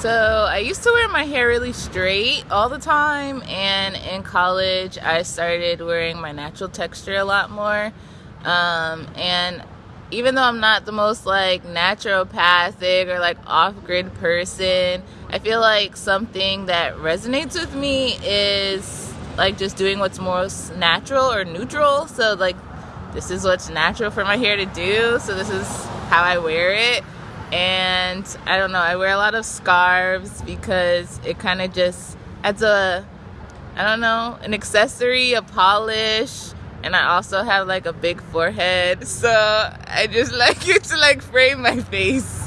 So I used to wear my hair really straight all the time and in college I started wearing my natural texture a lot more. Um, and even though I'm not the most like naturopathic or like off-grid person, I feel like something that resonates with me is like just doing what's most natural or neutral. So like this is what's natural for my hair to do. So this is how I wear it. And I don't know, I wear a lot of scarves because it kind of just adds a, I don't know, an accessory, a polish. And I also have like a big forehead. So I just like it to like frame my face.